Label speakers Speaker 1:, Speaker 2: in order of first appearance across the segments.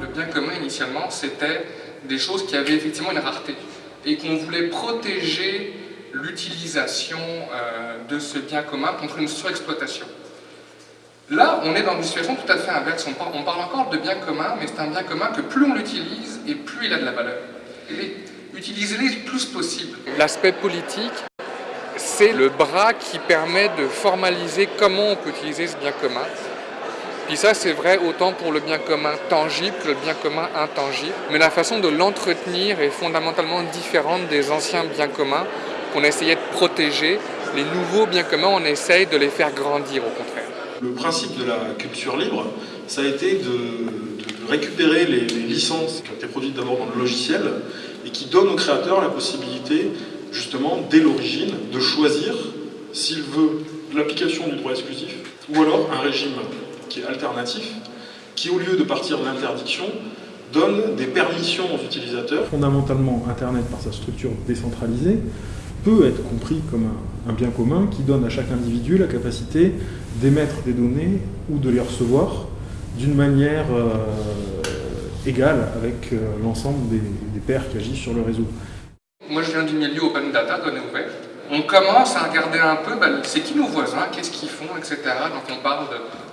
Speaker 1: Le bien commun, initialement, c'était des choses qui avaient effectivement une rareté et qu'on voulait protéger l'utilisation euh, de ce bien commun contre une surexploitation. Là, on est dans une situation tout à fait inverse. On parle, encore de bien commun, mais c'est un bien commun que plus on l'utilise et plus il a de la valeur. Utilisez-les le plus possible.
Speaker 2: L'aspect politique, c'est le bras qui permet de formaliser comment on peut utiliser ce bien commun. Puis ça, c'est vrai autant pour le bien commun tangible que le bien commun intangible. Mais la façon de l'entretenir est fondamentalement différente des anciens biens communs qu'on essayait de protéger. Les nouveaux biens communs, on essaye de les faire grandir au contraire.
Speaker 3: Le principe de la culture libre, ça a été de, récupérer les, licences qui ont été produites d'abord dans le logiciel et qui donnent au créateur la possibilité, justement, dès l'origine, de choisir s'il veut l'application du droit exclusif ou alors un régime qui est alternatif, qui au lieu de partir de l'interdiction, donne des permissions aux utilisateurs.
Speaker 4: Fondamentalement, Internet, par sa structure décentralisée, peut être compris comme un, bien commun qui donne à chaque individu la capacité d'émettre des données ou de les recevoir d'une manière euh, égale avec euh, l'ensemble des, pairs qui agissent sur le réseau.
Speaker 1: Moi je viens du milieu open data, données ouvertes. On commence à regarder un peu, bah, c'est qui nos voisins, qu'est-ce qu'ils font, etc. Donc on parle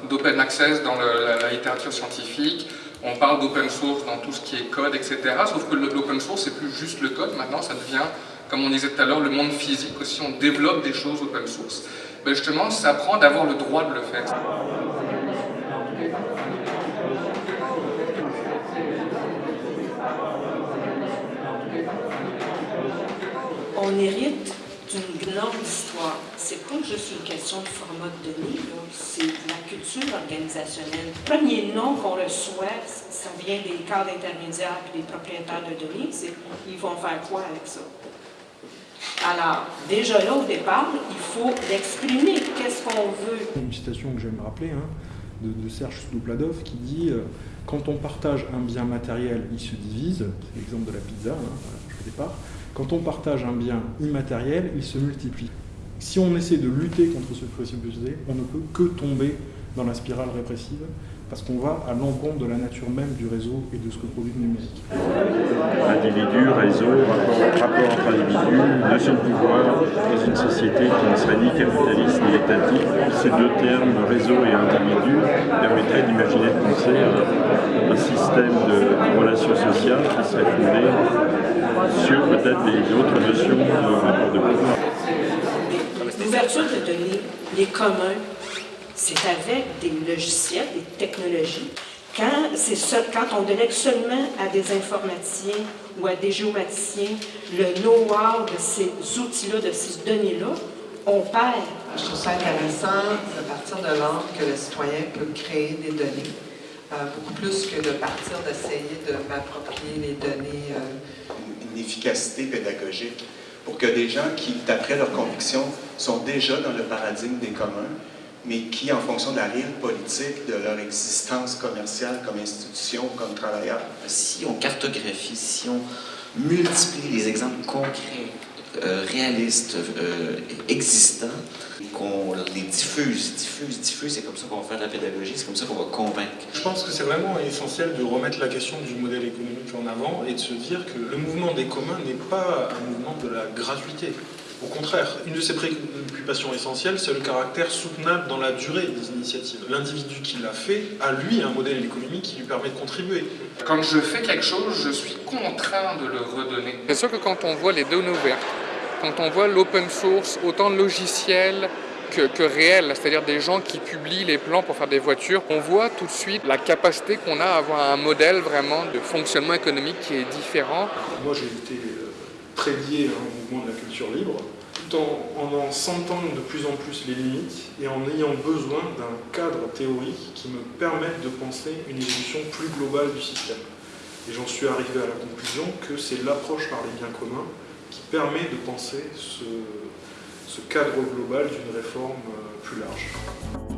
Speaker 1: d'open access dans la, littérature scientifique, on parle d'open source dans tout ce qui est code, etc. Sauf que l'open source, c'est plus juste le code, maintenant ça devient, comme on disait tout à l'heure, le monde physique aussi, on développe des choses open source. Ben justement, ça prend d'avoir le droit de le faire.
Speaker 5: On hérite d'une grande histoire. C'est pas juste une question de format de données, c'est la culture organisationnelle. Le premier nom qu'on reçoit, ça vient des cadres intermédiaires et des propriétaires de données, c'est ils vont faire quoi avec ça? Alors, déjà là, au départ, il faut l'exprimer. Qu'est-ce qu'on veut?
Speaker 4: Une citation que j'aime rappeler, hein, de, Serge Soudopladov, qui dit euh, Quand on partage un bien matériel, il se divise », c'est l'exemple de la pizza, hein, au départ. Quand on partage un bien immatériel, il se multiplie. Si on essaie de lutter contre ce possibilité, on ne peut que tomber dans la spirale répressive parce qu'on va à l'encontre de la nature même du réseau et de ce que produit le numérique.
Speaker 6: Individu, réseau, rapport, entre individus, notion de pouvoir dans une société qui ne serait ni capitaliste ni étatique. Ces deux termes, réseau et individu, permettraient d'imaginer de penser un, système de relations sociales qui serait fondé sur peut-être d'autres notions de rapport de pouvoir.
Speaker 5: L'ouverture de données, les communs, c'est avec des logiciels, des technologies. Quand, quand on délègue seulement à des informaticiens ou à des géomaticiens le know-how de ces outils-là, de ces données-là, on perd.
Speaker 7: Je trouve ça intéressant de partir de l'ordre que le citoyen peut créer des données, euh, beaucoup plus que de partir d'essayer de m'approprier les données. Euh.
Speaker 8: Une efficacité pédagogique pour que des gens qui, d'après leurs convictions, sont déjà dans le paradigme des communs, mais qui, en fonction de la réelle politique, de leur existence commerciale comme institution, comme travailleur.
Speaker 9: Si on cartographie, si on multiplie les exemples concrets, euh, réalistes, euh, existants, qu'on les diffuse, diffuse, diffuse, c'est comme ça qu'on va faire de la pédagogie, c'est comme ça qu'on va convaincre.
Speaker 3: Je pense que c'est vraiment essentiel de remettre la question du modèle économique en avant et de se dire que le mouvement des communs n'est pas un mouvement de la gratuité. Au contraire, une de ses préoccupations essentielles, c'est le caractère soutenable dans la durée des initiatives. L'individu qui l'a fait a, lui, un modèle économique qui lui permet de contribuer.
Speaker 1: Quand je fais quelque chose, je suis contraint de le redonner.
Speaker 2: C'est sûr que quand on voit les données ouvertes, quand on voit l'open source, autant logiciel que, que c'est-à-dire des gens qui publient les plans pour faire des voitures, on voit tout de suite la capacité qu'on a à avoir un modèle vraiment de fonctionnement économique qui est différent.
Speaker 4: Moi j'ai été très lié au mouvement de la culture libre, tout en, en sentant de plus en plus les limites et en ayant besoin d'un cadre théorique qui me permette de penser une évolution plus globale du système. Et j'en suis arrivé à la conclusion que c'est l'approche par les biens communs qui permet de penser ce, ce cadre global d'une réforme euh, plus large.